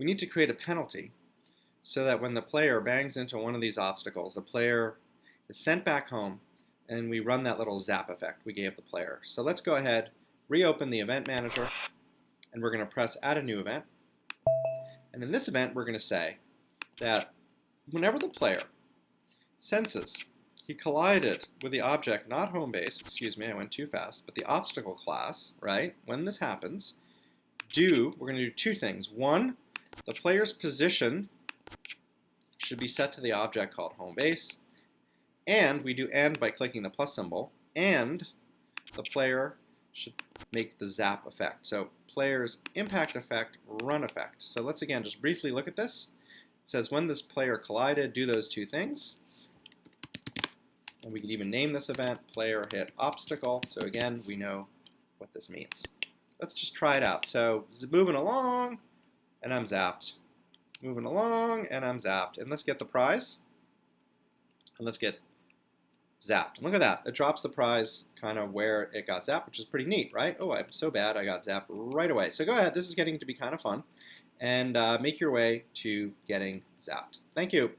we need to create a penalty so that when the player bangs into one of these obstacles, the player is sent back home and we run that little zap effect we gave the player. So let's go ahead, reopen the event manager, and we're going to press add a new event. And in this event, we're going to say that whenever the player senses he collided with the object, not home base, excuse me, I went too fast, but the obstacle class, right? When this happens, do, we're going to do two things. One, the player's position should be set to the object called home base. And we do and by clicking the plus symbol. And the player should make the zap effect. So player's impact effect, run effect. So let's again just briefly look at this. It says when this player collided, do those two things. And we could even name this event player hit obstacle. So again, we know what this means. Let's just try it out. So moving along, and I'm zapped. Moving along, and I'm zapped. And let's get the prize. And let's get zapped. Look at that. It drops the prize kind of where it got zapped, which is pretty neat, right? Oh, I'm so bad I got zapped right away. So go ahead. This is getting to be kind of fun. And uh, make your way to getting zapped. Thank you.